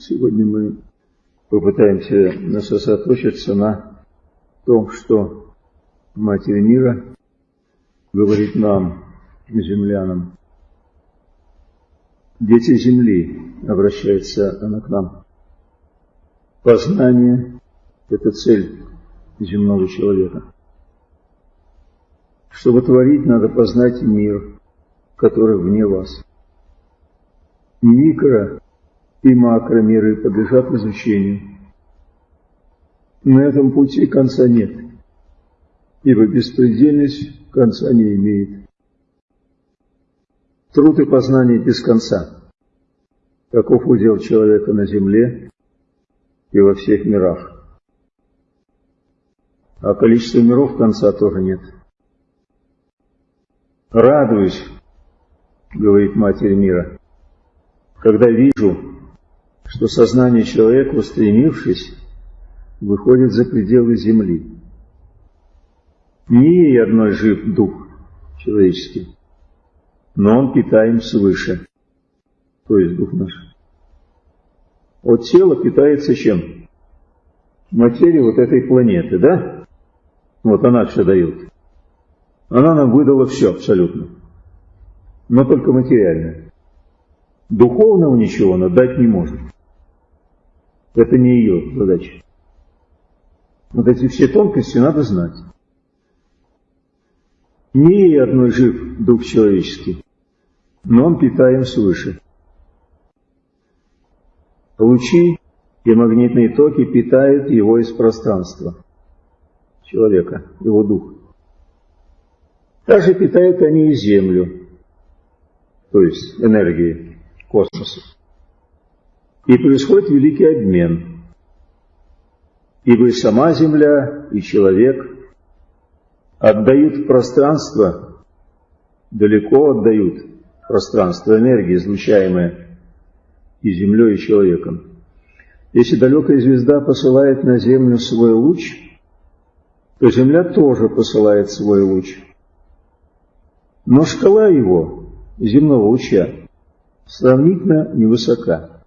Сегодня мы попытаемся сосредоточиться на том, что Матерь мира говорит нам, землянам. Дети Земли, обращается она к нам. Познание – это цель земного человека. Чтобы творить, надо познать мир, который вне вас. Микро и макромиры подлежат изучению. На этом пути конца нет, ибо беспредельность конца не имеет. Труд и познание без конца. Каков удел человека на земле и во всех мирах. А количество миров конца тоже нет. Радуюсь, говорит Матерь мира, когда вижу, что сознание человека, устремившись, выходит за пределы Земли. Не ей одной жив дух человеческий, но он питаем свыше, то есть дух наш. От тела питается чем? Материя вот этой планеты, да? Вот она все дает. Она нам выдала все абсолютно, но только материальное. Духовного ничего она дать не может. Это не ее задача. Вот эти все тонкости надо знать. Не ей одной жив дух человеческий, но он питаем свыше. Лучи и магнитные токи питают его из пространства человека, его дух. Также питают они и Землю, то есть энергией космоса и происходит великий обмен. Ибо и сама Земля, и человек отдают пространство, далеко отдают пространство энергии, излучаемое и Землей, и человеком. Если далекая звезда посылает на Землю свой луч, то Земля тоже посылает свой луч. Но шкала его, земного луча, сравнительно невысока.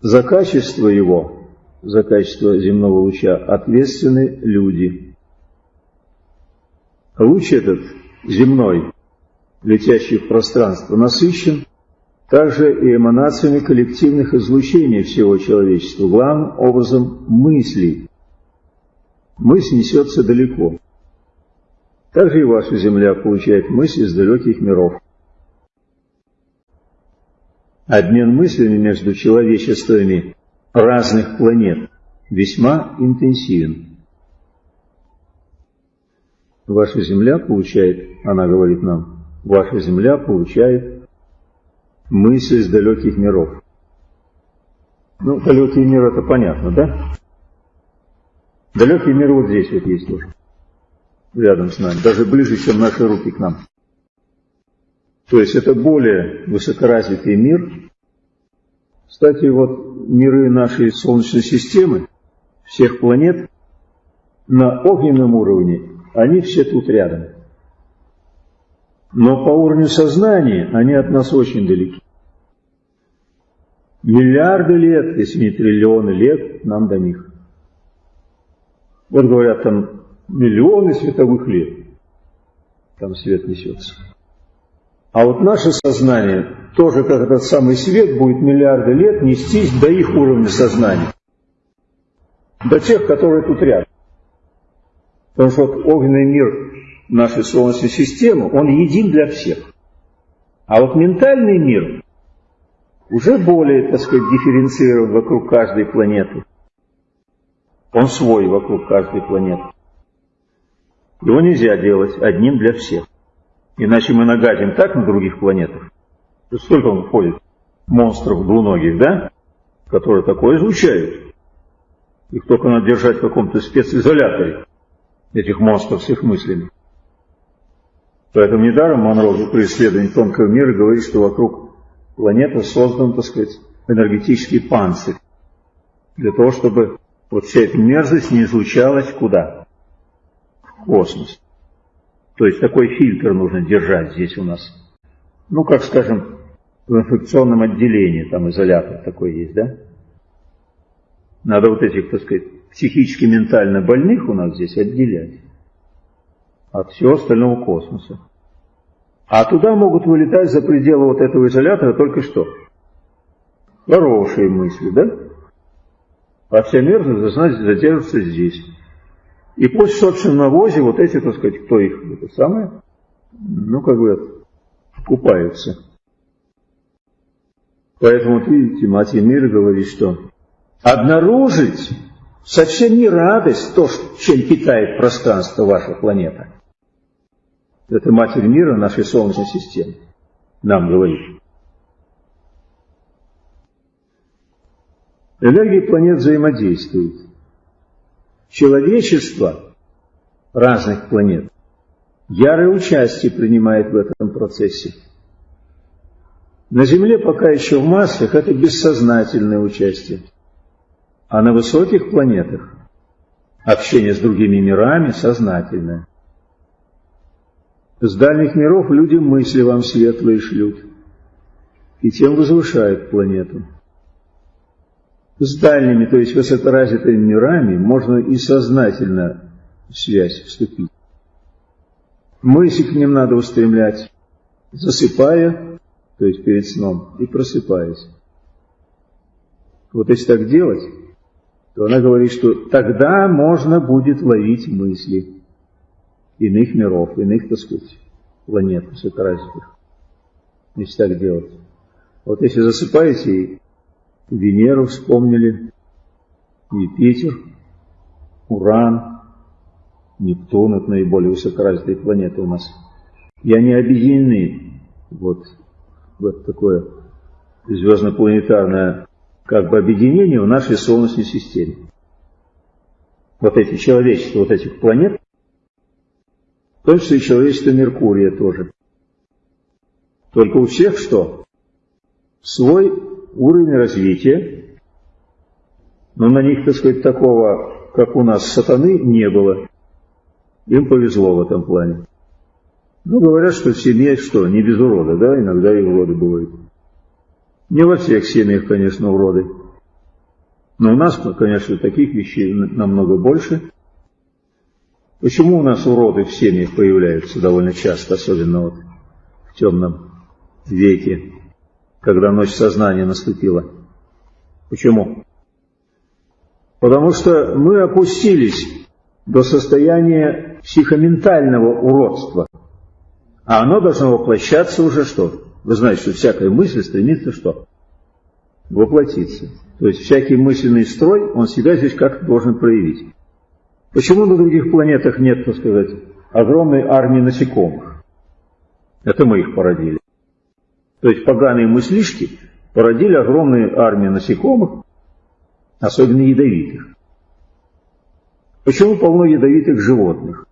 За качество его, за качество земного луча ответственны люди. Луч этот земной, летящий в пространство, насыщен также и эманациями коллективных излучений всего человечества, главным образом мыслей. Мысль несется далеко. Также и ваша Земля получает мысли из далеких миров. Обмен мыслями между человечествами разных планет весьма интенсивен. Ваша Земля получает, она говорит нам, ваша Земля получает мысли из далеких миров. Ну, далекий мир это понятно, да? Далекий мир вот здесь вот есть тоже, рядом с нами, даже ближе, чем наши руки к нам. То есть это более высокоразвитый мир. Кстати, вот миры нашей Солнечной системы, всех планет, на огненном уровне, они все тут рядом. Но по уровню сознания они от нас очень далеки. Миллиарды лет, если не триллионы лет, нам до них. Вот говорят, там миллионы световых лет, там свет несется. А вот наше сознание тоже, как этот самый свет, будет миллиарды лет нестись до их уровня сознания. До тех, которые тут рядом. Потому что вот огненный мир нашей Солнечной системы, он един для всех. А вот ментальный мир уже более, так сказать, дифференцирован вокруг каждой планеты. Он свой вокруг каждой планеты. Его нельзя делать одним для всех. Иначе мы нагадим так на других планетах. Сколько он входит? Монстров двуногих, да? Которые такое излучают. Их только надо держать в каком-то специзоляторе, этих монстров с их мыслями. Поэтому недаром Монро при исследовании тонкого мира говорит, что вокруг планеты создан, так сказать, энергетический панцирь. Для того, чтобы вот вся эта мерзость не излучалась куда? В космос. То есть такой фильтр нужно держать здесь у нас. Ну, как, скажем, в инфекционном отделении, там изолятор такой есть, да? Надо вот этих, так сказать, психически ментально больных у нас здесь отделять от всего остального космоса. А туда могут вылетать за пределы вот этого изолятора только что. Хорошие мысли, да? А вся мерзость должна задерживаться здесь. И пусть, собственно, навозе вот эти, так сказать, кто их, это самое, ну, как бы, купаются. Поэтому, видите, Мать Мир говорит, что обнаружить совсем не радость то, чем питает пространство ваша планета. Это Матерь мира нашей Солнечной системы нам говорит. Энергии планет взаимодействуют. Человечество разных планет ярое участие принимает в этом процессе. На Земле пока еще в массах это бессознательное участие. А на высоких планетах общение с другими мирами сознательное. С дальних миров люди мысли вам светлые шлют, и тем возвышают планету. С дальними, то есть высокоразвитыми мирами, можно и сознательно в связь вступить. Мысли к ним надо устремлять, засыпая, то есть перед сном, и просыпаясь. Вот если так делать, то она говорит, что тогда можно будет ловить мысли иных миров, иных, так сказать, планет высокоразвитых, если так делать. Вот если засыпаете, и Венеру вспомнили, Юпитер, Уран, Нептун, это наиболее высокоразвитые планеты у нас. И они объединены вот в это такое звездно-планетарное как бы объединение в нашей Солнечной системе. Вот эти человечества, вот этих планет, в том числе и человечество Меркурия тоже. Только у всех что? Свой уровень развития, но на них, так сказать, такого, как у нас сатаны, не было. Им повезло в этом плане. Ну, говорят, что в семье что, не без урода, да, иногда и уроды бывают. Не во всех семьях, конечно, уроды. Но у нас, конечно, таких вещей намного больше – Почему у нас уроды в семьях появляются довольно часто, особенно вот в темном веке, когда ночь сознания наступила? Почему? Потому что мы опустились до состояния психоментального уродства. А оно должно воплощаться уже что? Вы знаете, что всякая мысль стремится что? Воплотиться. То есть всякий мысленный строй, он себя здесь как-то должен проявить. Почему на других планетах нет, так сказать, огромной армии насекомых? Это мы их породили. То есть поганые мыслишки породили огромную армию насекомых, особенно ядовитых. Почему полно ядовитых животных?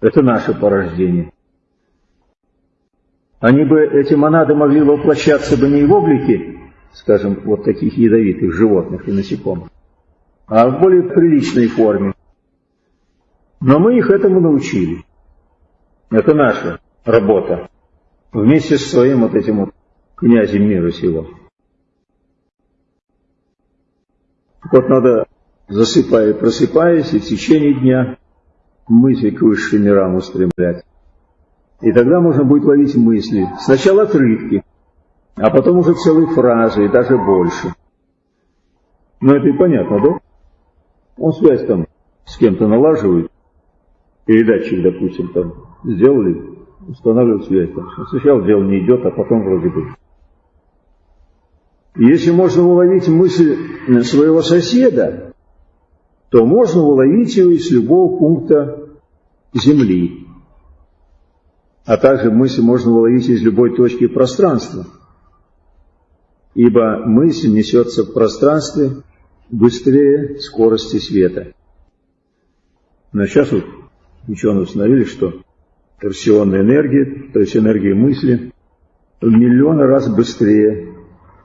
Это наше порождение. Они бы, эти монады могли воплощаться бы не в облике, скажем, вот таких ядовитых животных и насекомых, а в более приличной форме. Но мы их этому научили. Это наша работа. Вместе с своим вот этим вот князем мира сего. Вот надо, засыпая и просыпаясь, и в течение дня мысли к высшим мирам устремлять. И тогда можно будет ловить мысли. Сначала отрывки, а потом уже целые фразы, и даже больше. Ну это и понятно, да? Он связь там с кем-то налаживает, передатчик, допустим, там сделали, устанавливают связь. Сначала дело не идет, а потом вроде бы. Если можно уловить мысль своего соседа, то можно уловить его из любого пункта Земли. А также мысль можно уловить из любой точки пространства. Ибо мысль несется в пространстве быстрее скорости света. Но сейчас вот ученые установили, что торсионная энергия, то есть энергия мысли, в миллионы раз быстрее,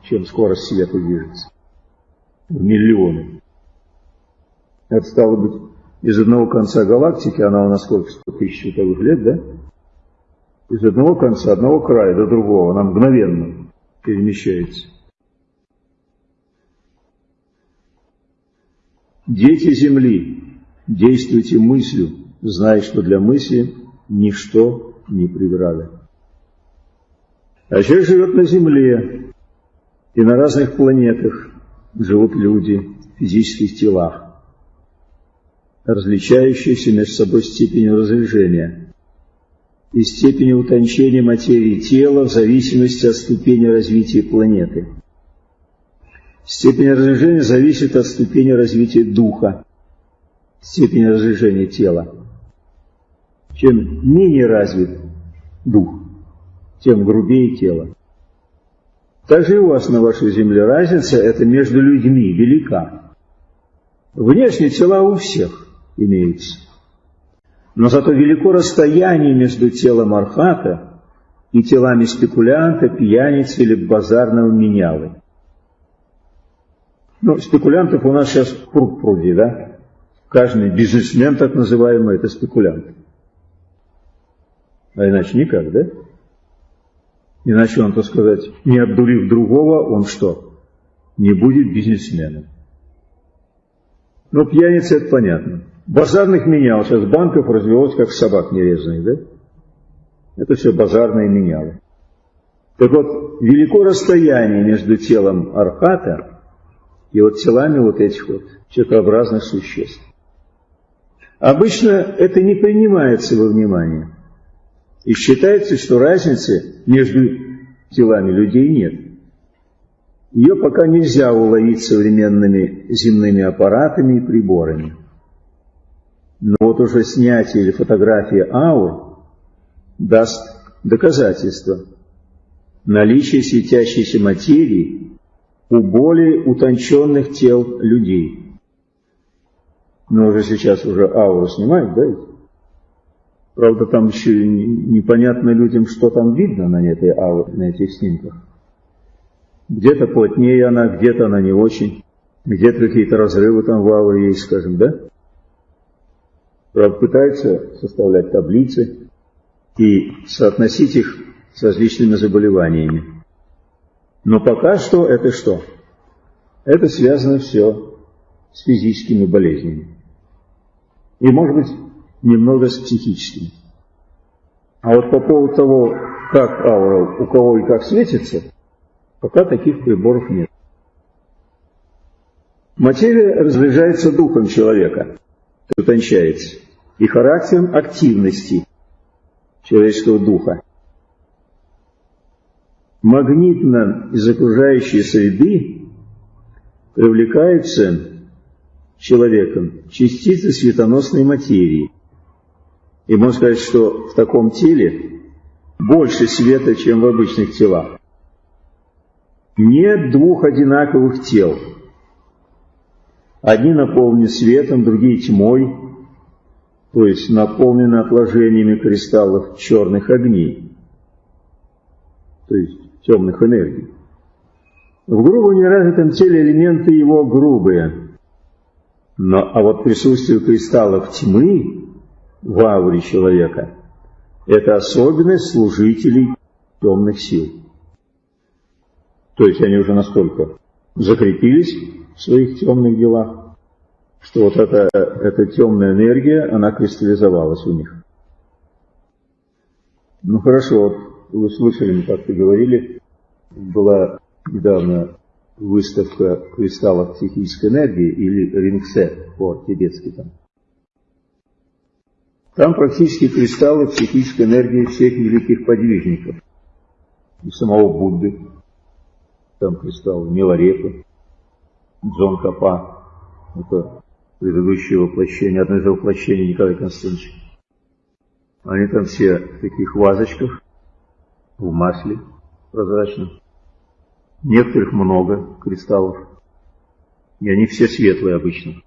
чем скорость света движется. В миллионы. Это стало быть из одного конца галактики, она у нас сколько, 100 тысяч световых лет, да? Из одного конца, одного края до другого, она мгновенно перемещается. Дети Земли, действуйте мыслью, зная, что для мысли ничто не преграда. А человек живет на Земле, и на разных планетах живут люди в физических телах, различающиеся между собой степенью разряжения и степенью утончения материи тела в зависимости от ступени развития планеты. Степень разряжения зависит от ступени развития духа, степени разряжения тела. Чем менее развит дух, тем грубее тело. Также у вас на вашей земле разница это между людьми велика. Внешние тела у всех имеются. Но зато велико расстояние между телом архата и телами спекулянта, пьяницы или базарного менялы. Ну, спекулянтов у нас сейчас пруд пруди, да? Каждый бизнесмен, так называемый, это спекулянт. А иначе никак, да? Иначе он, так сказать, не обдурив другого, он что? Не будет бизнесменом. Но пьяница это понятно. Базарных менял, сейчас банков развелось, как собак нерезанных, да? Это все базарные менялы. Так вот, велико расстояние между телом архата и вот телами вот этих вот человекообразных существ. Обычно это не принимается во внимание. И считается, что разницы между телами людей нет. Ее пока нельзя уловить современными земными аппаратами и приборами. Но вот уже снятие или фотография аур даст доказательство наличия светящейся материи у более утонченных тел людей. Но уже сейчас уже ауру снимают, да? Правда, там еще непонятно людям, что там видно на, этой, на этих снимках. Где-то плотнее она, где-то она не очень. Где-то какие-то разрывы там в ауре есть, скажем, да? Правда, пытаются составлять таблицы и соотносить их с различными заболеваниями. Но пока что это что? Это связано все с физическими болезнями. И, может быть, немного с психическим. А вот по поводу того, как аура у кого и как светится, пока таких приборов нет. Материя разряжается духом человека, утончается, и характером активности человеческого духа. Магнитно из окружающей среды привлекаются человеком частицы светоносной материи – и можно сказать, что в таком теле больше света, чем в обычных телах. Нет двух одинаковых тел. Одни наполнены светом, другие тьмой, то есть наполнены отложениями кристаллов черных огней, то есть темных энергий. В грубо неразвитом теле элементы его грубые, но, а вот присутствие кристаллов тьмы в ауре человека. Это особенность служителей темных сил. То есть они уже настолько закрепились в своих темных делах, что вот эта, эта темная энергия, она кристаллизовалась у них. Ну хорошо, вот вы слышали, мы как-то говорили, была недавно выставка кристаллов психической энергии или рингсе по-тибетски там. Там практически кристаллы психической энергии всех великих подвижников. И самого Будды. Там кристаллы Миларепы, Джон Капа. Это предыдущее воплощение, одно из воплощений Николая Константиновича. Они там все в таких вазочках, в масле прозрачном. Некоторых много кристаллов. И они все светлые обычно.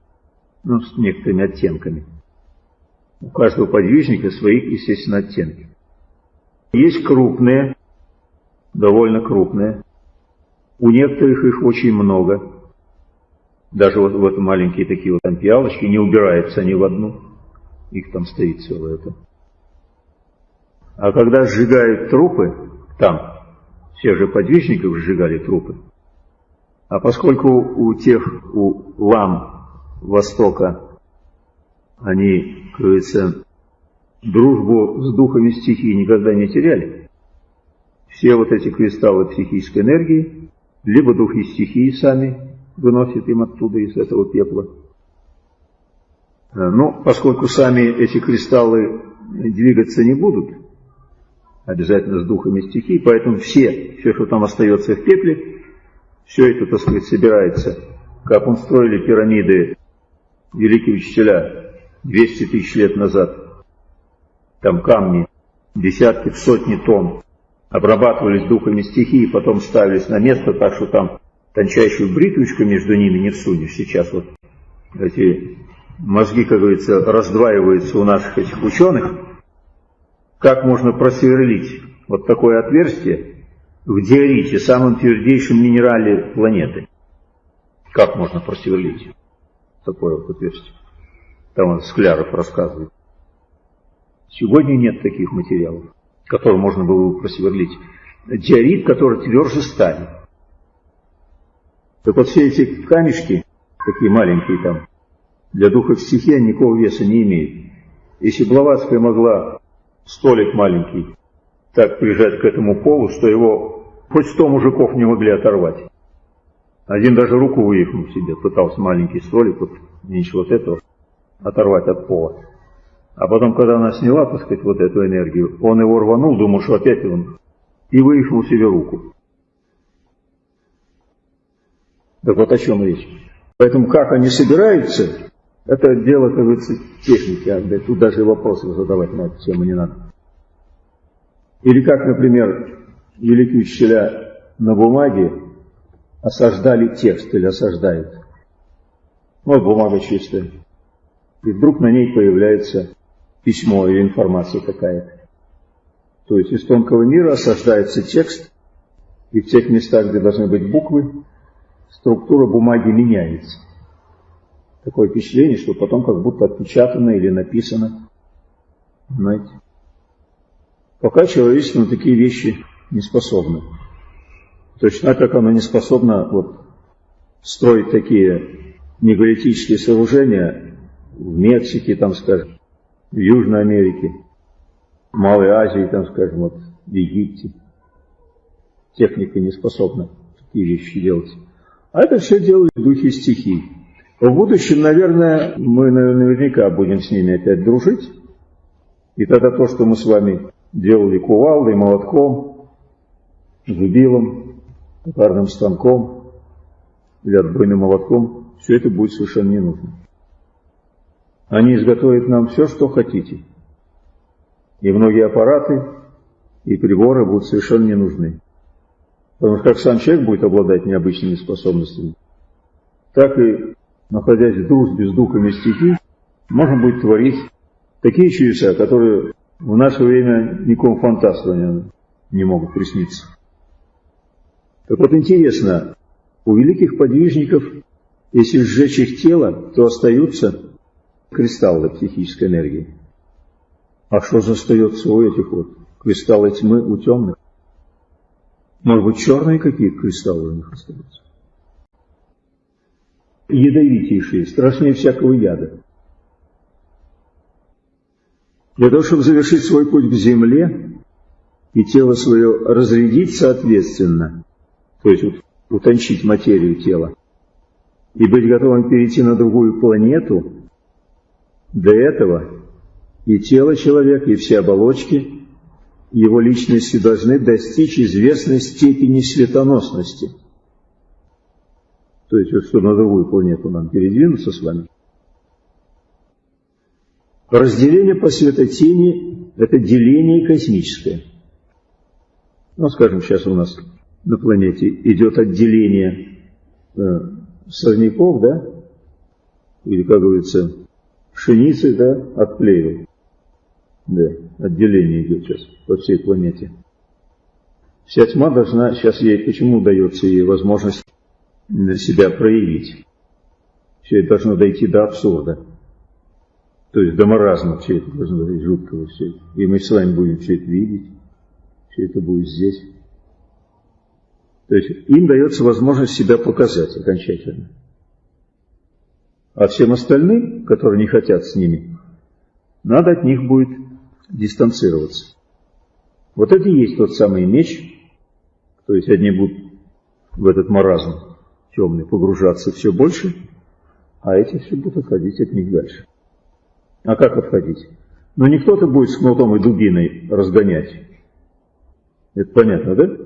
Ну, с некоторыми оттенками. У каждого подвижника свои, естественно, оттенки. Есть крупные, довольно крупные. У некоторых их очень много. Даже вот, вот маленькие такие вот там пиалочки, не убираются они в одну. Их там стоит целое это. А когда сжигают трупы, там, Всех же подвижников сжигали трупы. А поскольку у тех, у лам Востока, они, говорится, дружбу с духами стихии никогда не теряли, все вот эти кристаллы психической энергии, либо духи стихии сами выносят им оттуда, из этого пепла. Но поскольку сами эти кристаллы двигаться не будут, обязательно с духами стихии, поэтому все, все, что там остается в пепле, все это, так сказать, собирается, как он строили пирамиды великие учителя 200 тысяч лет назад. Там камни, десятки, сотни тонн, обрабатывались духами стихии, потом ставились на место, так что там тончайшую бритвочку между ними не всунешь. Сейчас вот эти мозги, как говорится, раздваиваются у наших этих ученых. Как можно просверлить вот такое отверстие в диорите, самом твердейшем минерале планеты? Как можно просверлить такое вот отверстие? Там он Скляров рассказывает. Сегодня нет таких материалов, которые можно было бы просверлить. Диорит, который тверже стали. Так вот все эти камешки, такие маленькие там, для духов стихии никакого веса не имеют. Если Блаватская могла столик маленький так прижать к этому полу, что его хоть сто мужиков не могли оторвать. Один даже руку выехнул себе, пытался маленький столик, вот меньше вот этого, оторвать от пола. А потом, когда она сняла, так сказать, вот эту энергию, он его рванул, думал, что опять он, и выехнул себе руку. Так вот о чем речь. Поэтому как они собираются, это дело, как говорится, техники, а тут даже вопросы задавать на эту тему не надо. Или как, например, великие учителя на бумаге осаждали текст или осаждают. Вот бумага чистая. И вдруг на ней появляется письмо или информация какая-то. То есть из тонкого мира осаждается текст, и в тех местах, где должны быть буквы, структура бумаги меняется. Такое впечатление, что потом как будто отпечатано или написано. Понимаете? Пока человечество на такие вещи не способно. Точно как оно не способно вот, строить такие неголитические сооружения в Мексике, там, скажем, в Южной Америке, в Малой Азии, там, скажем, вот, в Египте. Техника не способна такие вещи делать. А это все делают духи стихий. В будущем, наверное, мы наверняка будем с ними опять дружить. И тогда то, что мы с вами делали кувалдой, молотком, зубилом, токарным станком или отбойным молотком, все это будет совершенно не нужно. Они изготовят нам все, что хотите. И многие аппараты и приборы будут совершенно не нужны. Потому что как сам человек будет обладать необычными способностями, так и находясь в дружбе с духами стихий, можно будет творить такие чудеса, которые в наше время никому фантасту не могут присниться. Так вот интересно, у великих подвижников, если сжечь их тело, то остаются кристаллы психической энергии. А что же остается у этих вот кристаллы тьмы, у темных? Может быть, черные какие кристаллы у них остаются? ядовитейшие, страшнее всякого яда. Для того, чтобы завершить свой путь к земле и тело свое разрядить соответственно, то есть утончить материю тела, и быть готовым перейти на другую планету, для этого и тело человека, и все оболочки его личности должны достичь известной степени светоносности – то есть, вот, что на другую планету нам передвинуться с вами. Разделение по светотени – это деление космическое. Ну, скажем, сейчас у нас на планете идет отделение э, сорняков, да, или, как говорится, пшеницы, да, от плевел. Да, отделение идет сейчас по всей планете. Вся тьма должна, сейчас ей, почему дается ей возможность себя проявить. Все это должно дойти до абсурда. То есть до маразма все это должно быть жуткого все это. И мы с вами будем все это видеть. Все это будет здесь. То есть им дается возможность себя показать окончательно. А всем остальным, которые не хотят с ними, надо от них будет дистанцироваться. Вот это и есть тот самый меч, то есть одни будут в этот маразм темный погружаться все больше, а эти все будут отходить от них дальше. А как отходить? Ну не кто-то будет с кнутом и дубиной разгонять. Это понятно, да?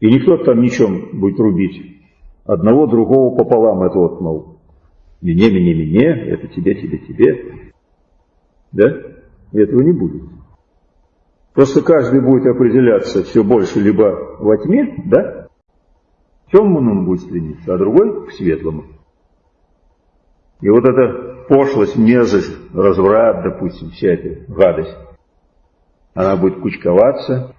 И никто там ничем будет рубить. Одного другого пополам это вот, мол, мне, мне, мне, это тебе, тебе, тебе. Да? И этого не будет. Просто каждый будет определяться все больше либо во тьме, да? К темному он будет стремиться, а другой к светлому. И вот эта пошлость, мерзость, разврат, допустим, вся эта гадость, она будет кучковаться,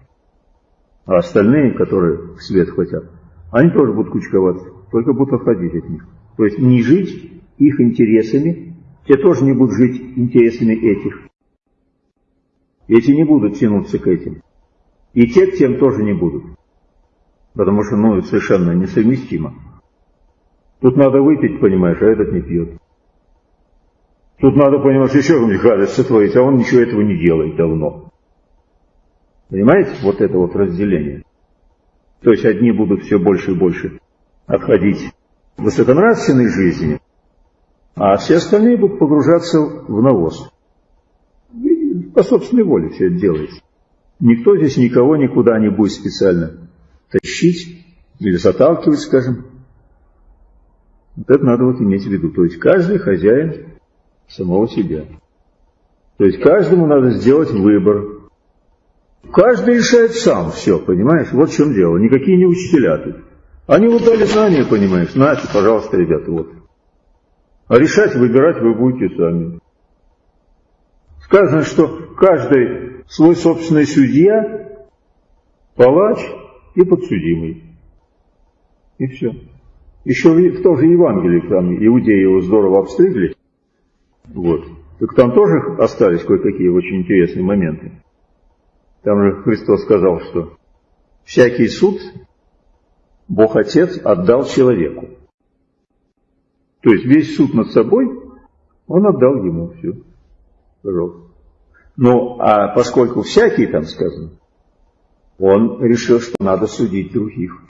а остальные, которые в свет хотят, они тоже будут кучковаться, только будут отходить от них. То есть не жить их интересами, те тоже не будут жить интересами этих. Эти не будут тянуться к этим. И те к тем тоже не будут. Потому что, ну, совершенно несовместимо. Тут надо выпить, понимаешь, а этот не пьет. Тут надо, понимаешь, еще какую-нибудь гадость сотворить, а он ничего этого не делает давно. Понимаете, вот это вот разделение. То есть одни будут все больше и больше отходить высоконравственной жизни, а все остальные будут погружаться в навоз. По собственной воле все это делается. Никто здесь никого никуда не будет специально тащить или заталкивать, скажем. Вот это надо вот иметь в виду. То есть каждый хозяин самого себя. То есть каждому надо сделать выбор. Каждый решает сам все, понимаешь? Вот в чем дело. Никакие не учителя тут. Они вот дали знания, понимаешь? Знаете, пожалуйста, ребята, вот. А решать, выбирать вы будете сами. Сказано, что каждый свой собственный судья, палач и подсудимый. И все. Еще в то же Евангелии, там иудеи его здорово обстригли. Вот. Так там тоже остались кое-какие очень интересные моменты. Там же Христос сказал, что всякий суд Бог Отец отдал человеку. То есть весь суд над собой он отдал ему все. Пожалуйста. Ну, а поскольку всякий там сказано, он решил, что надо судить других.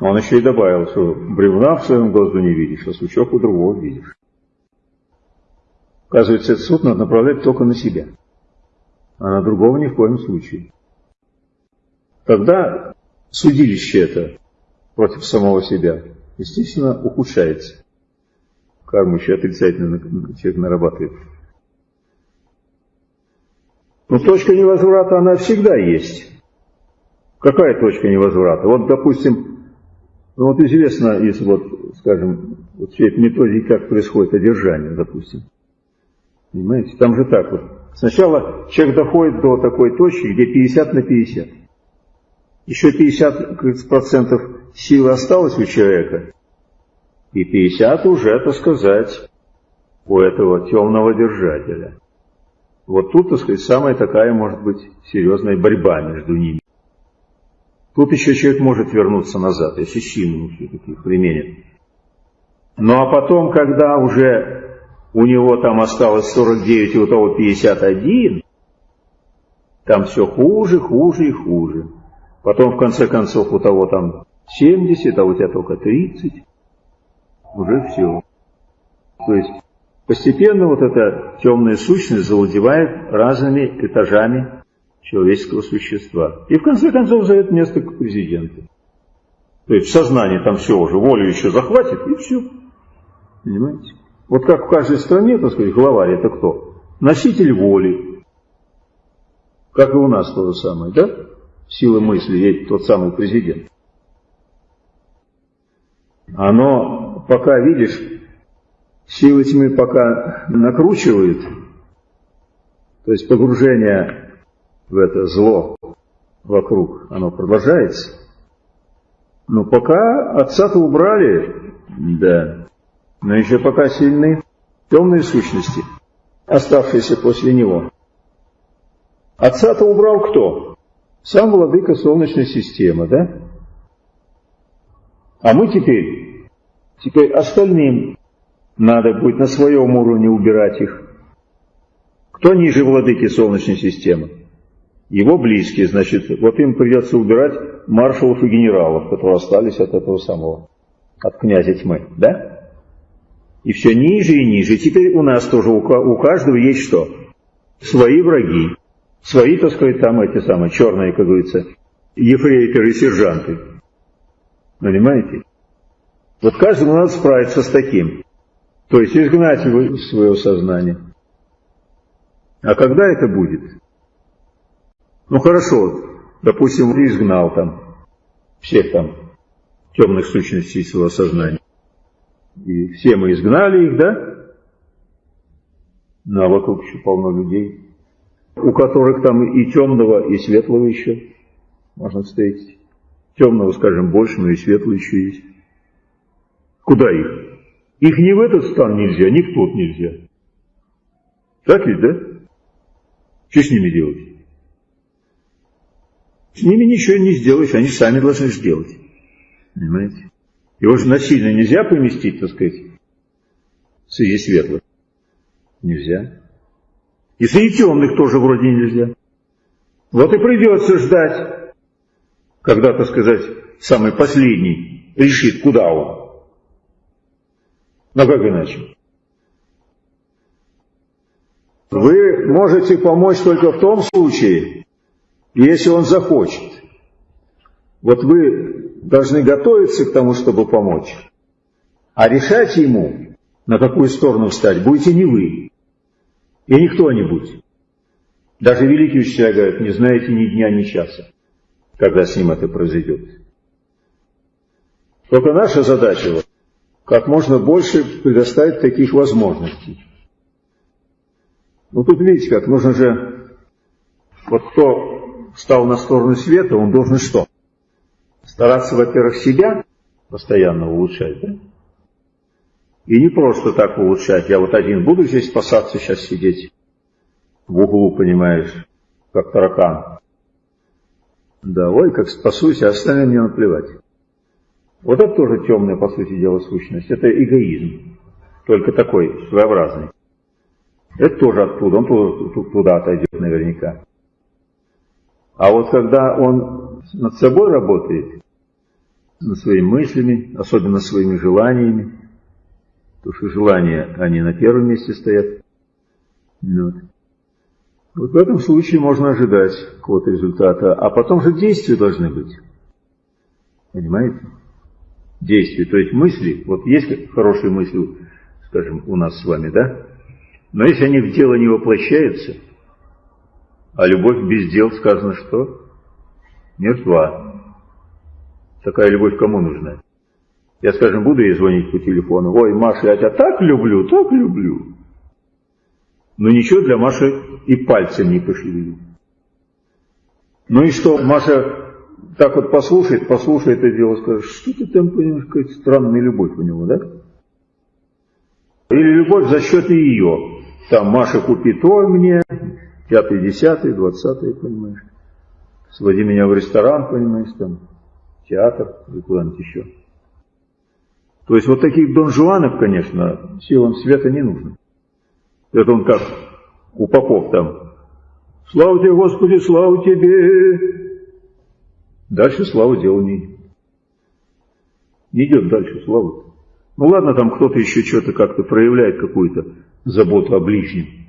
Он еще и добавил, что бревна в своем глазу не видишь, а сучок у другого видишь. Оказывается, этот суд надо направлять только на себя, а на другого ни в коем случае. Тогда судилище это против самого себя естественно, ухудшается. Карму еще отрицательно человек нарабатывает. Но точка невозврата, она всегда есть. Какая точка невозврата? Вот, допустим, ну вот известно из, вот, скажем, вот всей этой методики, как происходит одержание, допустим. Понимаете? Там же так вот. Сначала человек доходит до такой точки, где 50 на 50. Еще 50% силы осталось у человека, и 50 уже, так сказать, у этого темного держателя. Вот тут, так сказать, самая такая, может быть, серьезная борьба между ними. Тут еще человек может вернуться назад, если силу все-таки применит. Ну а потом, когда уже у него там осталось 49 и у того 51, там все хуже, хуже и хуже. Потом, в конце концов, у того там 70, а у тебя только 30, уже все. То есть постепенно вот эта темная сущность завладевает разными этажами человеческого существа. И в конце концов зовет место к президенту. То есть в сознании там все уже, волю еще захватит, и все. Понимаете? Вот как в каждой стране, так сказать, главарь это кто? Носитель воли. Как и у нас то же самое, да? Сила мысли, есть тот самый президент оно пока, видишь, силы тьмы пока накручивают, то есть погружение в это зло вокруг, оно продолжается. Но пока отца-то убрали, да, но еще пока сильны темные сущности, оставшиеся после него. Отца-то убрал кто? Сам владыка Солнечной системы, да? А мы теперь, теперь остальным надо будет на своем уровне убирать их. Кто ниже владыки Солнечной системы? Его близкие, значит, вот им придется убирать маршалов и генералов, которые остались от этого самого, от князя тьмы, да? И все ниже и ниже. Теперь у нас тоже, у каждого есть что? Свои враги. Свои, так сказать, там эти самые черные, как говорится, ефрейторы и сержанты. Понимаете? Вот каждому надо справиться с таким. То есть изгнать его из своего сознания. А когда это будет? Ну хорошо, допустим, изгнал там всех там темных сущностей своего сознания. И все мы изгнали их, да? Ну а вокруг еще полно людей, у которых там и темного, и светлого еще можно встретить. Темного, скажем, больше, но и светлого еще есть. Куда их? Их ни в этот стан нельзя, ни в тот нельзя. Так ведь, да? Что с ними делать? С ними ничего не сделаешь, они сами должны сделать. Понимаете? Его же насильно нельзя поместить, так сказать, среди светлых. Нельзя. И среди темных тоже вроде нельзя. Вот и придется ждать, когда, так сказать, самый последний решит, куда он. Но как иначе? Вы можете помочь только в том случае, если он захочет. Вот вы должны готовиться к тому, чтобы помочь. А решать ему, на какую сторону встать, будете не вы. И не кто-нибудь. Даже великие учителя говорят, не знаете ни дня, ни часа, когда с ним это произойдет. Только наша задача как можно больше предоставить таких возможностей. Ну тут видите как, нужно же, вот кто стал на сторону света, он должен что? Стараться, во-первых, себя постоянно улучшать, да? И не просто так улучшать. Я вот один буду здесь спасаться, сейчас сидеть в углу, понимаешь, как таракан. Да, ой, как спасусь, а остальным мне наплевать. Вот это тоже темная, по сути дела, сущность. Это эгоизм, только такой, своеобразный. Это тоже оттуда, он туда, туда отойдет наверняка. А вот когда он над собой работает, над своими мыслями, особенно своими желаниями, потому что желания, они на первом месте стоят. Вот. вот в этом случае можно ожидать какого-то результата, а потом же действия должны быть. Понимаете? Действий, то есть мысли, вот есть хорошие мысли, скажем, у нас с вами, да? Но если они в дело не воплощаются, а любовь без дел сказано что? Мертва. Такая любовь кому нужна? Я, скажем, буду ей звонить по телефону. Ой, Маша, я тебя так люблю, так люблю. Но ничего для Маши и пальцем не пошевелю. Ну и что, Маша так вот послушает, послушает это дело, скажет, что ты там, понимаешь, какая-то странная любовь у него, да? Или любовь за счет ее. Там, Маша, купи то мне, пятый, десятый, двадцатый, понимаешь. Своди меня в ресторан, понимаешь, там, театр или куда-нибудь еще. То есть вот таких Дон Жуанов, конечно, силам света не нужно. Это он как у попов там. Слава тебе, Господи, слава тебе, Дальше слава делу не идет. Не идет дальше слава. Ну ладно, там кто-то еще что-то как-то проявляет какую-то заботу о ближнем.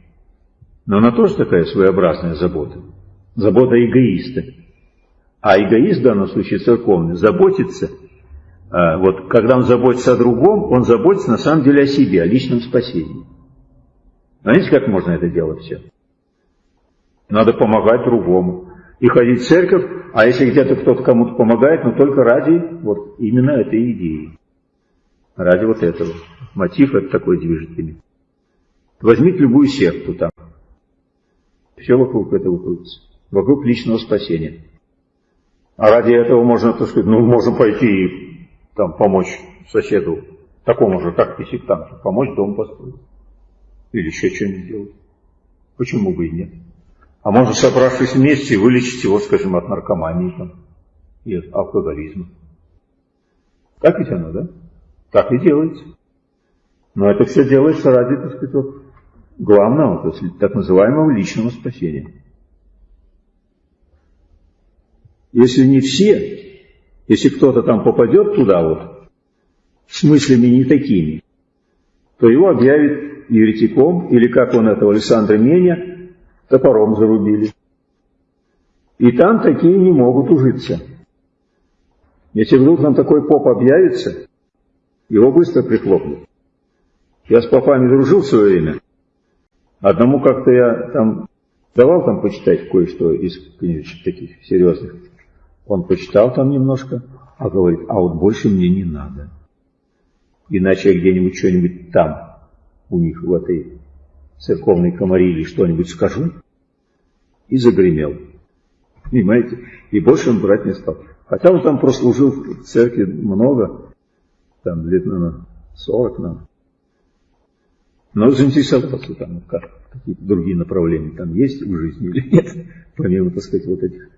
Но она тоже такая своеобразная забота. Забота эгоиста. А эгоист в данном случае церковный заботится, а, вот когда он заботится о другом, он заботится на самом деле о себе, о личном спасении. Знаете, как можно это делать все? Надо помогать другому. И ходить в церковь а если где-то кто-то кому-то помогает, но только ради вот именно этой идеи. Ради вот этого. Мотив это такой ими. Возьмите любую секту там. Все вокруг этого крутится. Вокруг личного спасения. А ради этого можно, так сказать, ну, можно пойти и там помочь соседу, такому же, как и сектанту, помочь дом построить. Или еще что-нибудь сделать. Почему бы и нет? А можно, собравшись вместе, вылечить его, скажем, от наркомании там, и от алкоголизма. Так ведь оно, да? Так и делается. Но это все делается ради, так сказать, вот, главного, то есть так называемого личного спасения. Если не все, если кто-то там попадет туда вот, с мыслями не такими, то его объявят еретиком, или как он этого Александра Меня, топором зарубили. И там такие не могут ужиться. Если вдруг нам такой поп объявится, его быстро прихлопнут. Я с попами дружил в свое время. Одному как-то я там давал там почитать кое-что из книжек таких серьезных. Он почитал там немножко, а говорит, а вот больше мне не надо. Иначе я где-нибудь что-нибудь там, у них в этой церковной комариле что-нибудь скажу. И загремел. Понимаете? И больше он брать не стал. Хотя он там прослужил в церкви много, там лет, наверное, 40, наверное. Но заинтересоваться там, как какие-то другие направления там есть в жизни или нет, помимо, так сказать, вот этих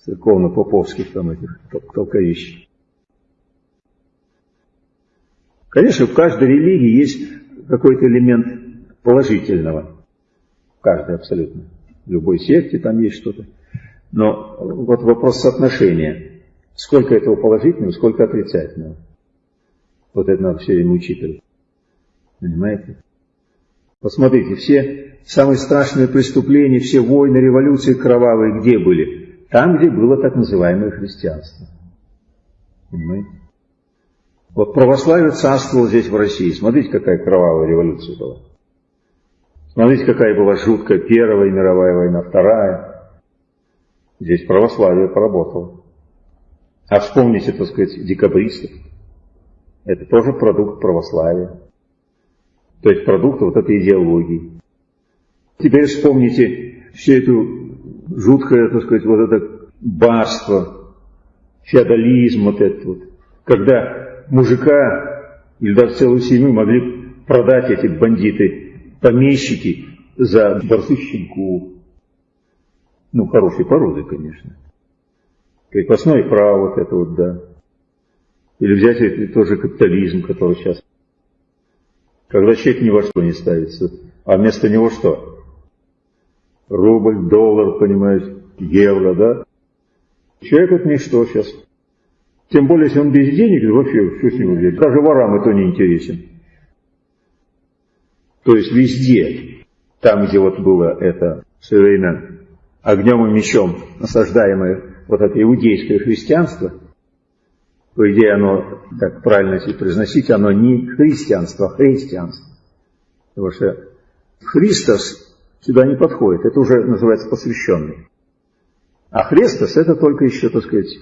церковно-поповских там этих толковищ. Конечно, в каждой религии есть какой-то элемент положительного. В каждой абсолютно. В любой секте там есть что-то. Но вот вопрос соотношения. Сколько этого положительного, сколько отрицательного. Вот это надо все время учитывать. Понимаете? Посмотрите, все самые страшные преступления, все войны, революции кровавые где были? Там, где было так называемое христианство. Понимаете? Вот православие царствовало здесь в России. Смотрите, какая кровавая революция была. Смотрите, какая была жуткая Первая мировая война, Вторая. Здесь православие поработало. А вспомните, так сказать, декабристов. Это тоже продукт православия. То есть продукт вот этой идеологии. Теперь вспомните всю эту жуткое, так сказать, вот это барство, феодализм вот этот вот, когда мужика или даже целую семью могли продать эти бандиты, помещики за борцы щенку. Ну, хорошей породы, конечно. Крепостное право вот это вот, да. Или взять это тоже капитализм, который сейчас. Когда человек ни во что не ставится, а вместо него что? рубль, доллар, понимаешь, евро, да? Человек это ничто сейчас. Тем более, если он без денег, то вообще что с него взять? Даже ворам это не интересен. То есть везде, там, где вот было это все время огнем и мечом насаждаемое вот это иудейское христианство, по идее оно, так правильно если произносить, оно не христианство, а христианство. Потому что Христос сюда не подходит. Это уже называется посвященный. А Христос это только еще, так сказать,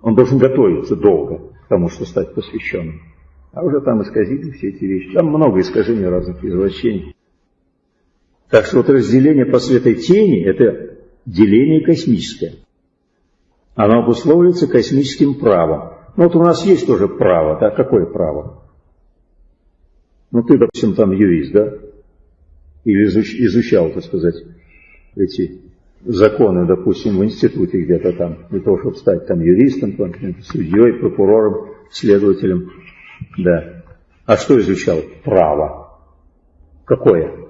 он должен готовиться долго к тому, что стать посвященным. А уже там исказили все эти вещи. Там много искажений разных извращений. Так что вот разделение по светой тени – это деление космическое. Оно обусловливается космическим правом. Ну вот у нас есть тоже право, да? Какое право? Ну ты, допустим, там юрист, да? или изучал, так сказать, эти законы, допустим, в институте где-то там, для того, чтобы стать там юристом, судьей, прокурором, следователем. Да. А что изучал? Право. Какое?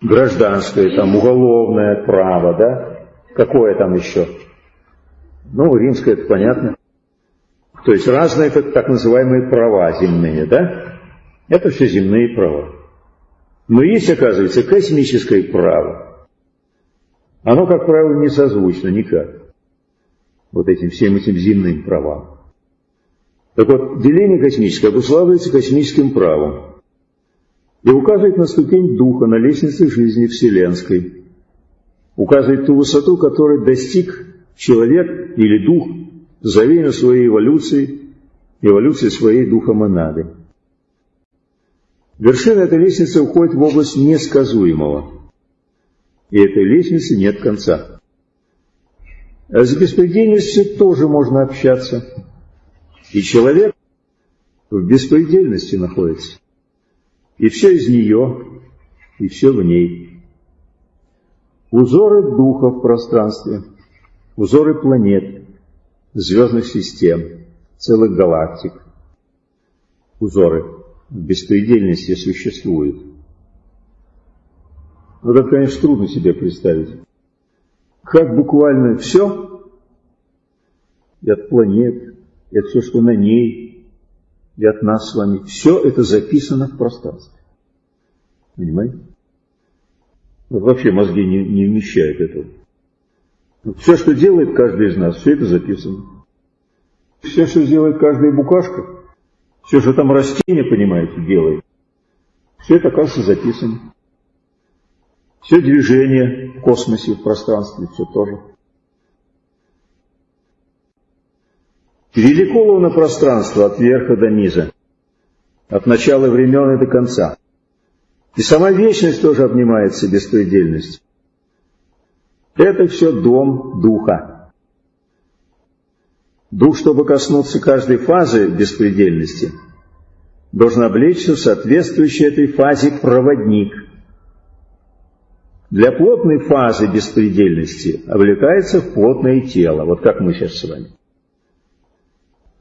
Гражданское, там, уголовное право, да? Какое там еще? Ну, римское, это понятно. То есть разные так, так называемые права земные, да? Это все земные права. Но есть, оказывается, космическое право. Оно, как правило, не созвучно никак вот этим всем этим земным правам. Так вот, деление космическое обуславливается космическим правом и указывает на ступень духа на лестнице жизни вселенской, указывает ту высоту, которой достиг человек или дух за время своей эволюции, эволюции своей духа монады. Вершина этой лестницы уходит в область несказуемого. И этой лестницы нет конца. А с беспредельностью тоже можно общаться. И человек в беспредельности находится. И все из нее, и все в ней. узоры духа в пространстве, узоры планет, звездных систем, целых галактик. Узоры в беспредельности существуют. Вот это, конечно, трудно себе представить. Как буквально все, и от планет, от все, что на ней, и от нас с вами, все это записано в пространстве. Понимаете? Вот вообще мозги не, не вмещают этого. Вот все, что делает каждый из нас, все это записано. Все, что делает каждая букашка, все, что там растение, понимаете, делает, все это, оказывается, записано. Все движение в космосе, в пространстве, все тоже. Велико луна пространство от верха до низа, от начала времен и до конца. И сама вечность тоже обнимается беспредельностью. Это все дом духа. Дух, чтобы коснуться каждой фазы беспредельности, должен облечься в соответствующий этой фазе проводник. Для плотной фазы беспредельности облекается в плотное тело, вот как мы сейчас с вами.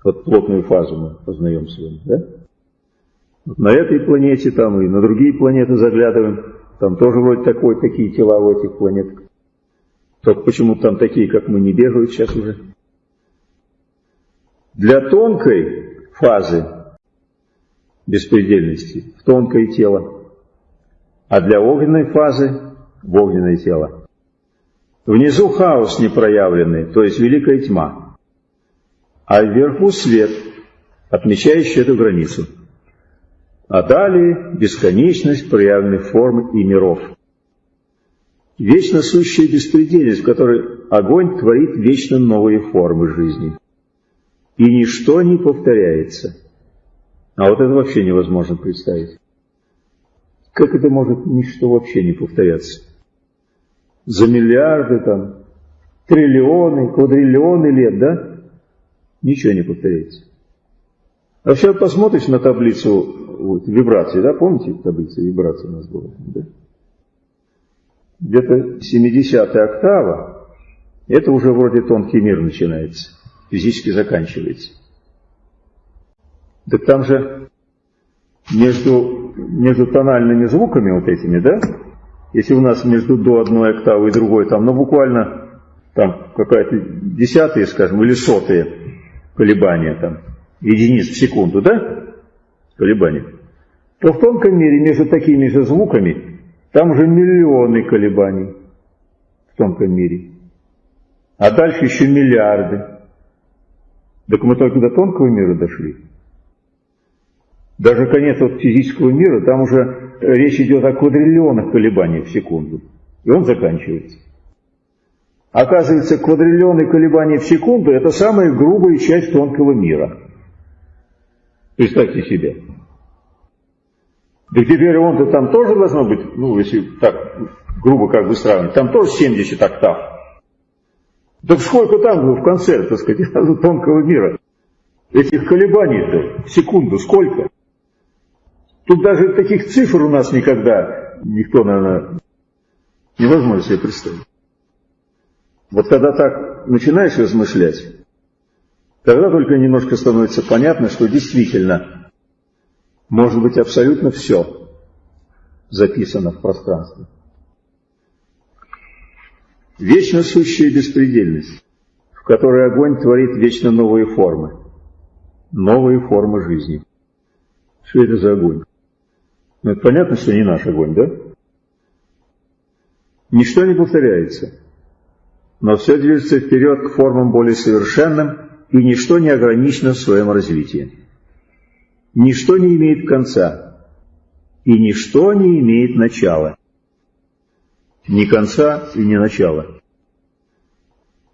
Вот плотную фазу мы познаем с вами, да? на этой планете там и на другие планеты заглядываем, там тоже вроде такой, такие тела у этих планет. Только почему там такие, как мы, не бегают сейчас уже. Для тонкой фазы беспредельности в тонкое тело, а для огненной фазы в огненное тело. Внизу хаос непроявленный, то есть великая тьма, а вверху свет, отмечающий эту границу а далее бесконечность проявленных форм и миров. Вечно сущая беспредельность, в которой огонь творит вечно новые формы жизни. И ничто не повторяется. А вот это вообще невозможно представить. Как это может ничто вообще не повторяться? За миллиарды там, триллионы, квадриллионы лет, да? Ничего не повторяется. Вообще посмотришь на таблицу вот, вибрации, да, помните таблица вибрации у нас была? Да? Где-то 70 октава, это уже вроде тонкий мир начинается, физически заканчивается. Так там же между, между тональными звуками вот этими, да, если у нас между до одной октавы и другой, там, ну, буквально там какая-то десятые, скажем, или сотые колебания там, единиц в секунду, да, колебания, то в тонком мире между такими же звуками там уже миллионы колебаний в тонком мире. А дальше еще миллиарды. Так мы только до тонкого мира дошли. Даже конец вот физического мира, там уже речь идет о квадриллионах колебаний в секунду. И он заканчивается. Оказывается, квадриллионы колебаний в секунду – это самая грубая часть тонкого мира. Представьте себе. Да теперь он-то там тоже должно быть, ну, если так грубо как бы сравнить, там тоже 70 октав. Так сколько там в конце, так сказать, тонкого мира? Этих колебаний-то в секунду сколько? Тут даже таких цифр у нас никогда никто, наверное, невозможно себе представить. Вот когда так начинаешь размышлять, тогда только немножко становится понятно, что действительно может быть абсолютно все записано в пространстве. Вечно сущая беспредельность, в которой огонь творит вечно новые формы, новые формы жизни. Что это за огонь? Ну, это понятно, что не наш огонь, да? Ничто не повторяется, но все движется вперед к формам более совершенным, и ничто не ограничено в своем развитии. Ничто не имеет конца, и ничто не имеет начала. Ни конца и ни начала.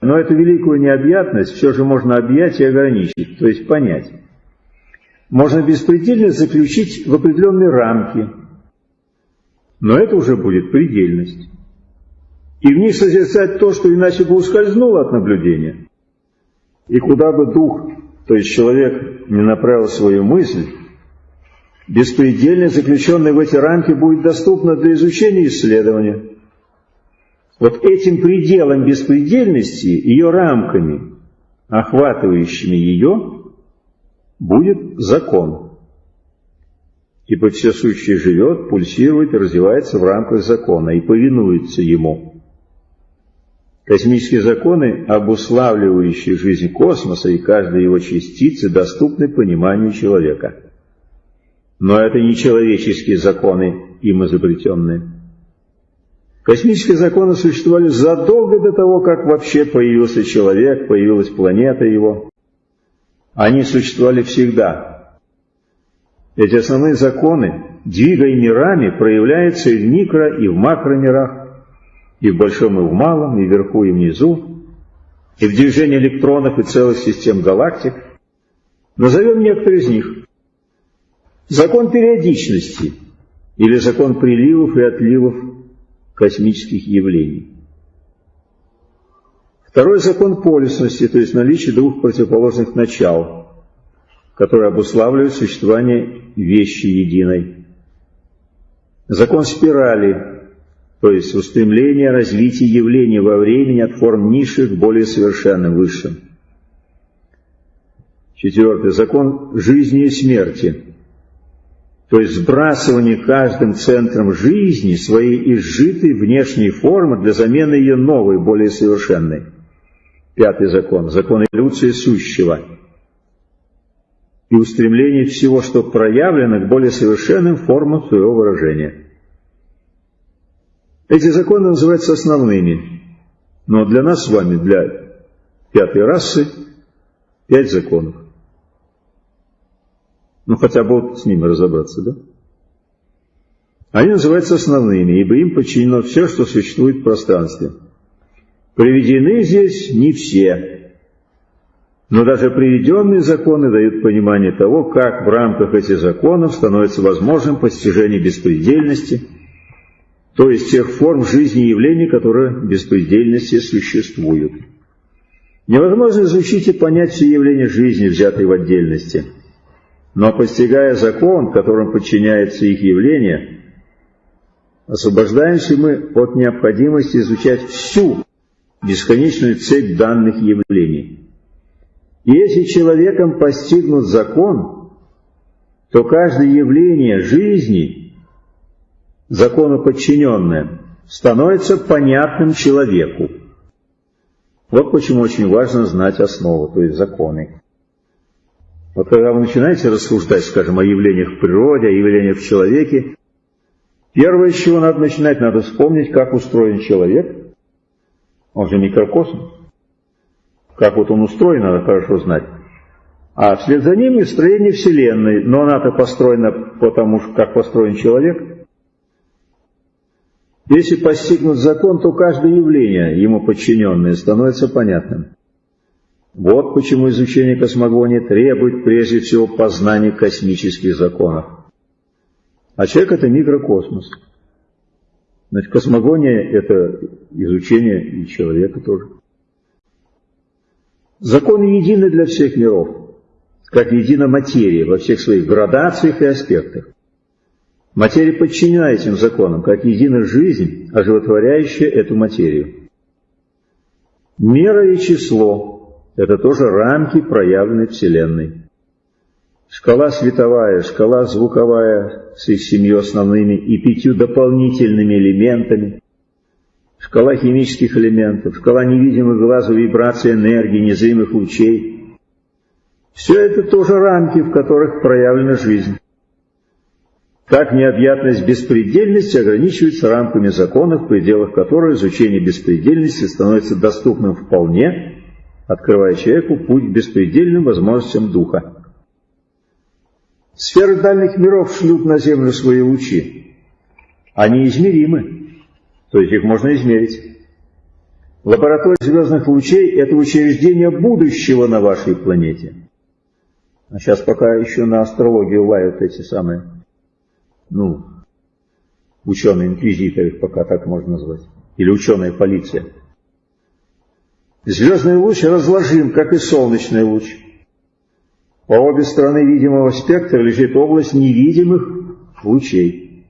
Но эту великую необъятность все же можно объять и ограничить, то есть понять. Можно беспредельность заключить в определенные рамки, но это уже будет предельность. И в них созерцать то, что иначе бы ускользнуло от наблюдения. И куда бы дух, то есть человек, не направил свою мысль, беспредельно заключенная в эти рамки будет доступна для изучения и исследования. Вот этим пределом беспредельности, ее рамками, охватывающими ее, будет закон. Ибо все сущее живет, пульсирует развивается в рамках закона и повинуется ему. Космические законы, обуславливающие жизнь космоса и каждой его частицы, доступны пониманию человека. Но это не человеческие законы, им изобретенные. Космические законы существовали задолго до того, как вообще появился человек, появилась планета его. Они существовали всегда. Эти основные законы, двигая мирами, проявляются и в микро, и в макромирах, и в большом, и в малом, и вверху, и внизу, и в движении электронов и целых систем галактик. Назовем некоторые из них. Закон периодичности или закон приливов и отливов космических явлений. Второй закон полюсности, то есть наличие двух противоположных начал, которые обуславливают существование вещи единой. Закон спирали, то есть устремление развития явлений во времени от форм низших к более совершенным, высшим. Четвертый. Закон жизни и смерти, то есть сбрасывание каждым центром жизни своей изжитой внешней формы для замены ее новой, более совершенной. Пятый закон – закон эволюции сущего и устремление всего, что проявлено к более совершенным формам своего выражения. Эти законы называются основными, но для нас с вами, для пятой расы, пять законов. Ну, хотя бы вот с ними разобраться, да? Они называются основными, ибо им подчинено все, что существует в пространстве. Приведены здесь не все, но даже приведенные законы дают понимание того, как в рамках этих законов становится возможным постижение беспредельности, то есть тех форм жизни и явлений, которые в беспредельности существуют. Невозможно изучить и понять все явления жизни, взятые в отдельности – но постигая закон, которым подчиняется их явление, освобождаемся мы от необходимости изучать всю бесконечную цепь данных явлений. И если человеком постигнут закон, то каждое явление жизни, закону подчиненное, становится понятным человеку. Вот почему очень важно знать основу, то есть законы. Вот когда вы начинаете рассуждать, скажем, о явлениях в природе, о явлениях в человеке, первое, с чего надо начинать, надо вспомнить, как устроен человек. Он же микрокосм. Как вот он устроен, надо хорошо знать. А вслед за ним и строение Вселенной. Но она-то построена потому, как построен человек. Если постигнут закон, то каждое явление, ему подчиненное, становится понятным. Вот почему изучение космогонии требует прежде всего познания космических законов. А человек – это микрокосмос. Значит, космогония – это изучение и человека тоже. Законы едины для всех миров, как едина материя во всех своих градациях и аспектах. Материя подчинена этим законам, как едина жизнь, оживотворяющая эту материю. Мера и число это тоже рамки проявленной Вселенной. Шкала световая, шкала звуковая с их семью основными и пятью дополнительными элементами, шкала химических элементов, шкала невидимых глазу вибрации энергии, незримых лучей. Все это тоже рамки, в которых проявлена жизнь. Так необъятность беспредельности ограничивается рамками законов, в пределах которых изучение беспредельности становится доступным вполне открывая человеку путь к беспредельным возможностям духа. Сферы дальних миров шлют на Землю свои лучи. Они измеримы, то есть их можно измерить. Лаборатория звездных лучей – это учреждение будущего на вашей планете. А сейчас пока еще на астрологию лают эти самые, ну, ученые-инквизиторы, пока так можно назвать, или ученая полиция – Звездный луч разложим, как и солнечный луч. По обе стороны видимого спектра лежит область невидимых лучей.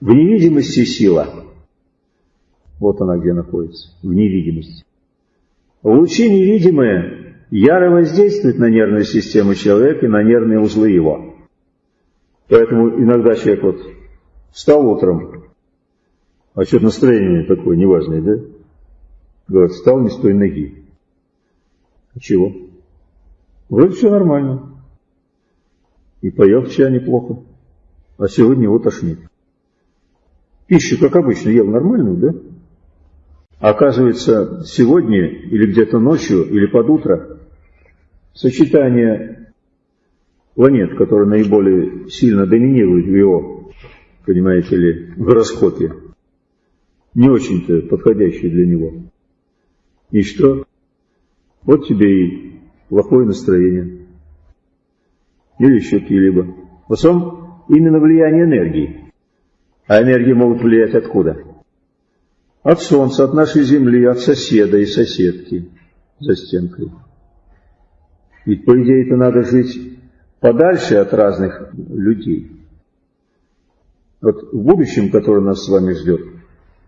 В невидимости сила. Вот она где находится, в невидимости. Лучи невидимые яро воздействуют на нервную систему человека и на нервные узлы его. Поэтому иногда человек вот встал утром, а что-то настроение такое неважное, да? Говорит, встал не с той ноги. А чего? Вроде все нормально. И поел вчера неплохо. А сегодня его тошнит. Пищу, как обычно, ел нормальную, да? Оказывается, сегодня или где-то ночью, или под утро сочетание планет, которые наиболее сильно доминируют в его, понимаете ли, гороскопе, не очень-то подходящее для него. И что? Вот тебе и плохое настроение. Или еще какие-либо. В основном именно влияние энергии. А энергии могут влиять откуда? От солнца, от нашей земли, от соседа и соседки за стенкой. Ведь, по идее, это надо жить подальше от разных людей. Вот в будущем, которое нас с вами ждет,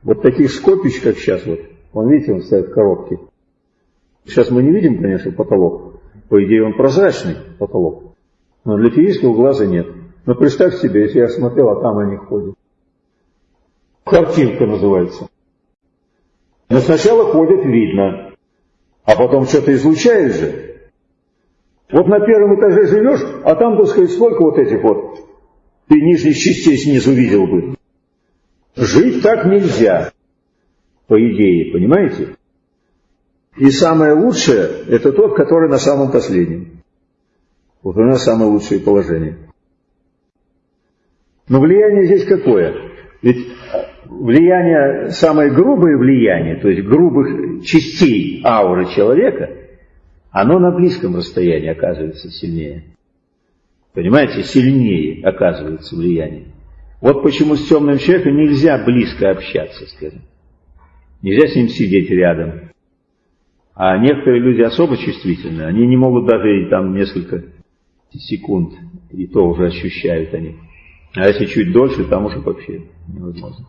вот таких скопищ, как сейчас, вот, он, видите, он стоит в коробке. Сейчас мы не видим, конечно, потолок. По идее, он прозрачный потолок. Но для физического глаза нет. Но представь себе, если я смотрел, а там они ходят. Картинка называется. Но сначала ходят, видно, а потом что-то излучает же. Вот на первом этаже живешь, а там, так сказать, сколько вот этих вот ты нижних частей снизу видел бы. Жить так нельзя, по идее, понимаете? И самое лучшее – это тот, который на самом последнем. Вот у нас самое лучшее положение. Но влияние здесь какое? Ведь влияние, самое грубое влияние, то есть грубых частей ауры человека, оно на близком расстоянии оказывается сильнее. Понимаете, сильнее оказывается влияние. Вот почему с темным человеком нельзя близко общаться, скажем. Нельзя с ним сидеть рядом. А некоторые люди особо чувствительны, они не могут даже там несколько секунд, и то уже ощущают они. А если чуть дольше, там уже вообще невозможно.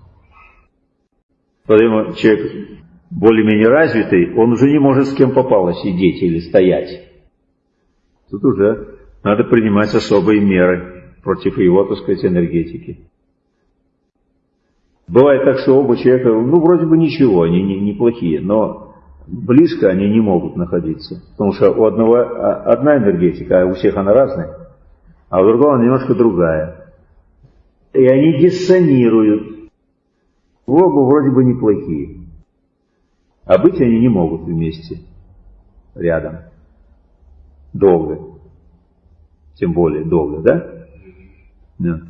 Поэтому человек более-менее развитый, он уже не может с кем попало сидеть или стоять. Тут уже надо принимать особые меры против его, так сказать, энергетики. Бывает так, что оба человека, ну, вроде бы ничего, они не, неплохие, но близко они не могут находиться. Потому что у одного а, одна энергетика, а у всех она разная, а у другого она немножко другая. И они диссонируют. Оба вроде бы неплохие. А быть они не могут вместе, рядом. Долго. Тем более долго, да? Нет.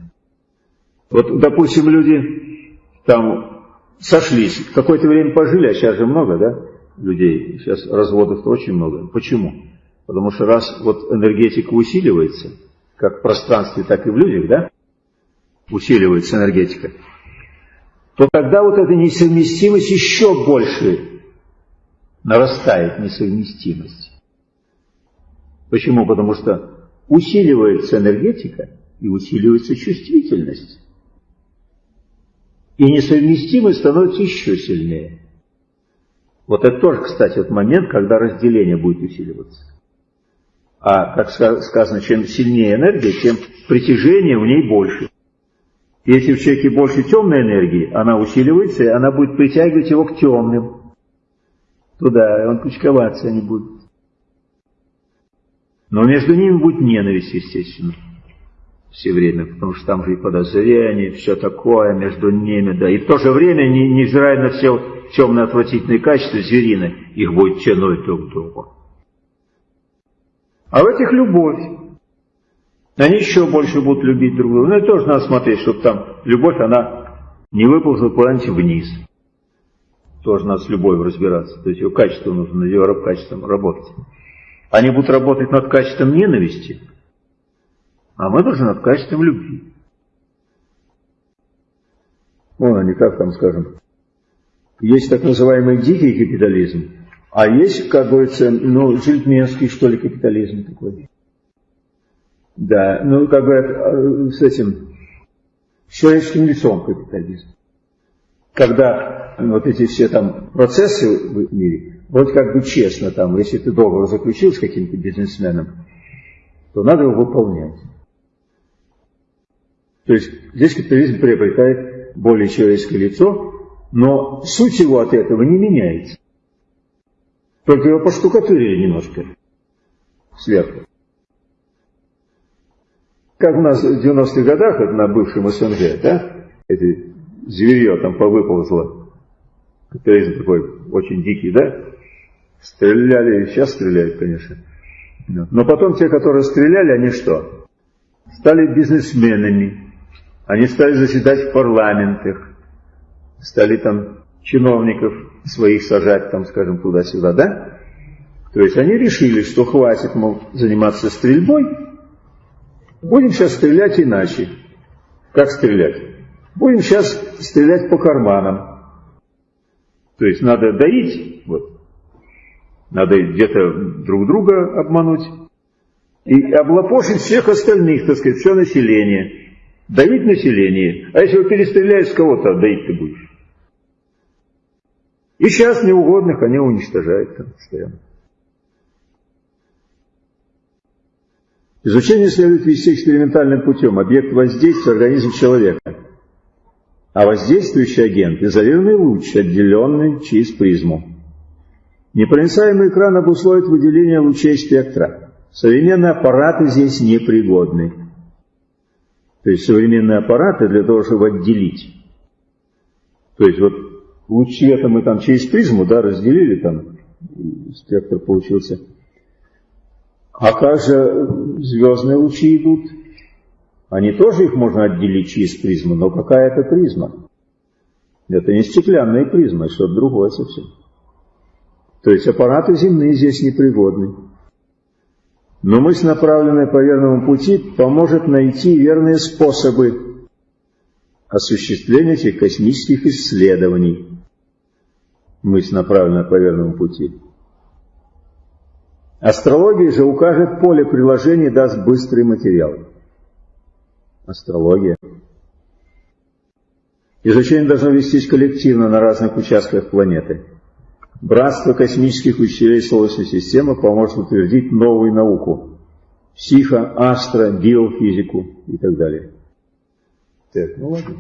Вот, допустим, люди там сошлись, какое-то время пожили, а сейчас же много, да, людей, сейчас разводов-то очень много. Почему? Потому что раз вот энергетика усиливается, как в пространстве, так и в людях, да, усиливается энергетика, то тогда вот эта несовместимость еще больше нарастает, несовместимость. Почему? Потому что усиливается энергетика и усиливается чувствительность. И несовместимость становится еще сильнее. Вот это тоже, кстати, вот момент, когда разделение будет усиливаться. А, как сказано, чем сильнее энергия, тем притяжение в ней больше. Если в человеке больше темной энергии, она усиливается, и она будет притягивать его к темным. Туда, и он кучковаться не будет. Но между ними будет ненависть, естественно, все время, потому что там же и подозрения, все такое между ними, да. И в то же время, невзирая на все темные отвратительные качества зверины, их будет тянуть друг к другу. А в этих любовь. Они еще больше будут любить друг друга. Ну и тоже надо смотреть, чтобы там любовь, она не выползла куда-нибудь вниз. Тоже надо с любовью разбираться. То есть ее качество нужно, над ее качеством работать. Они будут работать над качеством ненависти, а мы должны над качеством любви. Вон они, как там скажем, есть так называемый дикий капитализм, а есть, как говорится, ну, джентльменский, что ли, капитализм такой. Да, ну, как говорят, э, с этим, с человеческим лицом капитализм. Когда вот эти все там процессы в мире, вроде как бы честно там, если ты договор заключил с каким-то бизнесменом, то надо его выполнять. То есть здесь капитализм приобретает более человеческое лицо, но суть его от этого не меняется. Только его поштукатурили немножко сверху. Как у нас в 90-х годах, это на бывшем СНГ, да, эти зверье там повыползло. Капитализм такой очень дикий, да? Стреляли, сейчас стреляют, конечно. Но потом те, которые стреляли, они что? Стали бизнесменами. Они стали заседать в парламентах. Стали там чиновников своих сажать, там, скажем, туда-сюда, да? То есть они решили, что хватит, мол, заниматься стрельбой, будем сейчас стрелять иначе. Как стрелять? Будем сейчас стрелять по карманам. То есть надо доить, вот, надо где-то друг друга обмануть и облапошить всех остальных, так сказать, все население. Доить население. А если вы перестреляешь, кого-то доить ты будешь? И сейчас неугодных они уничтожают там постоянно. Изучение следует вести экспериментальным путем. Объект воздействия – организм человека. А воздействующий агент – изолированный луч, отделенный через призму. Непроницаемый экран обусловит выделение лучей спектра. Современные аппараты здесь непригодны. То есть современные аппараты для того, чтобы отделить. То есть вот луч света мы там через призму, да, разделили там, спектр получился. А как же звездные лучи идут? Они тоже их можно отделить через призму, но какая это призма? Это не стеклянная призма, это что-то другое совсем. То есть аппараты земные здесь непригодны. Но мысль, направленная по верному пути, поможет найти верные способы осуществления этих космических исследований. Мысль, направленная по верному пути. Астрология же укажет поле приложения и даст быстрый материал. Астрология. Изучение должно вестись коллективно на разных участках планеты. Братство космических учителей Солнечной системы поможет утвердить новую науку. Психо, астро, биофизику и так далее. Так, ну ладно.